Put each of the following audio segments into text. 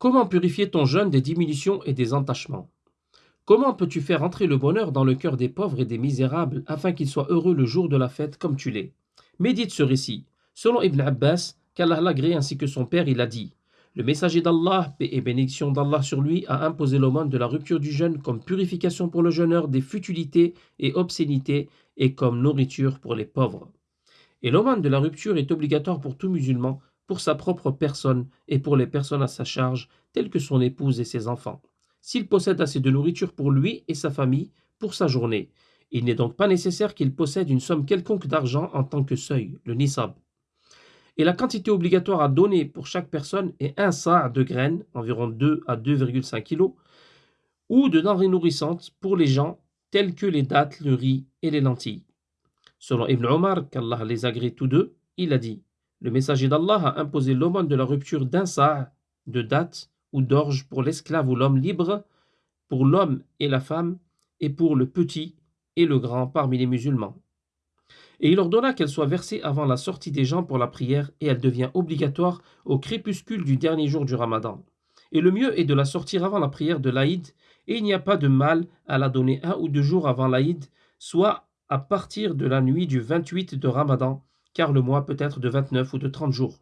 Comment purifier ton jeûne des diminutions et des entachements? Comment peux-tu faire entrer le bonheur dans le cœur des pauvres et des misérables afin qu'ils soient heureux le jour de la fête comme tu l'es? Médite ce récit. Selon Ibn Abbas, qu'Allah l'agrée ainsi que son père, il a dit Le messager d'Allah, paix et bénédiction d'Allah sur lui, a imposé l'aumône de la rupture du jeûne comme purification pour le jeûneur des futilités et obscénités et comme nourriture pour les pauvres. Et l'aumône de la rupture est obligatoire pour tout musulman, pour sa propre personne et pour les personnes à sa charge, telles que son épouse et ses enfants s'il possède assez de nourriture pour lui et sa famille pour sa journée. Il n'est donc pas nécessaire qu'il possède une somme quelconque d'argent en tant que seuil, le nisab. Et la quantité obligatoire à donner pour chaque personne est un sa' de graines, environ 2 à 2,5 kg, ou de denrées nourrissantes pour les gens tels que les dattes, le riz et les lentilles. Selon Ibn Omar, qu'Allah les agrée tous deux, il a dit Le messager d'Allah a imposé l'aumône de la rupture d'un sa' de dattes ou d'orge pour l'esclave ou l'homme libre, pour l'homme et la femme, et pour le petit et le grand parmi les musulmans. Et il ordonna qu'elle soit versée avant la sortie des gens pour la prière, et elle devient obligatoire au crépuscule du dernier jour du ramadan. Et le mieux est de la sortir avant la prière de l'Aïd, et il n'y a pas de mal à la donner un ou deux jours avant l'Aïd, soit à partir de la nuit du 28 de ramadan, car le mois peut être de 29 ou de 30 jours.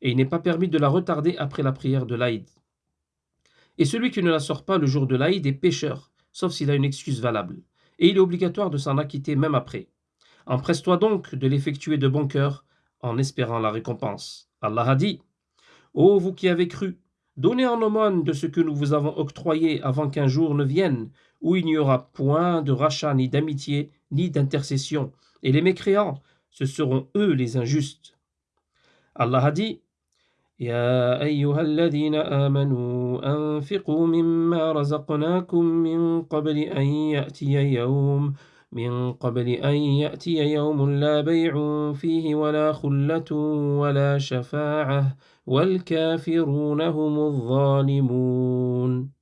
Et il n'est pas permis de la retarder après la prière de l'Aïd. Et celui qui ne la sort pas le jour de l'Aïd est pécheur, sauf s'il a une excuse valable. Et il est obligatoire de s'en acquitter même après. Empresse-toi donc de l'effectuer de bon cœur, en espérant la récompense. Allah a dit Ô vous qui avez cru, donnez en aumône de ce que nous vous avons octroyé avant qu'un jour ne vienne, où il n'y aura point de rachat, ni d'amitié, ni d'intercession. Et les mécréants, ce seront eux les injustes. Allah a dit يا أيها الذين آمنوا أنفقوا مما رزقناكم من قبل أن يأتي يوم من قبل أن يأتي يوم لا بيع فيه ولا خلة ولا شفاعة والكافرون هم الظالمون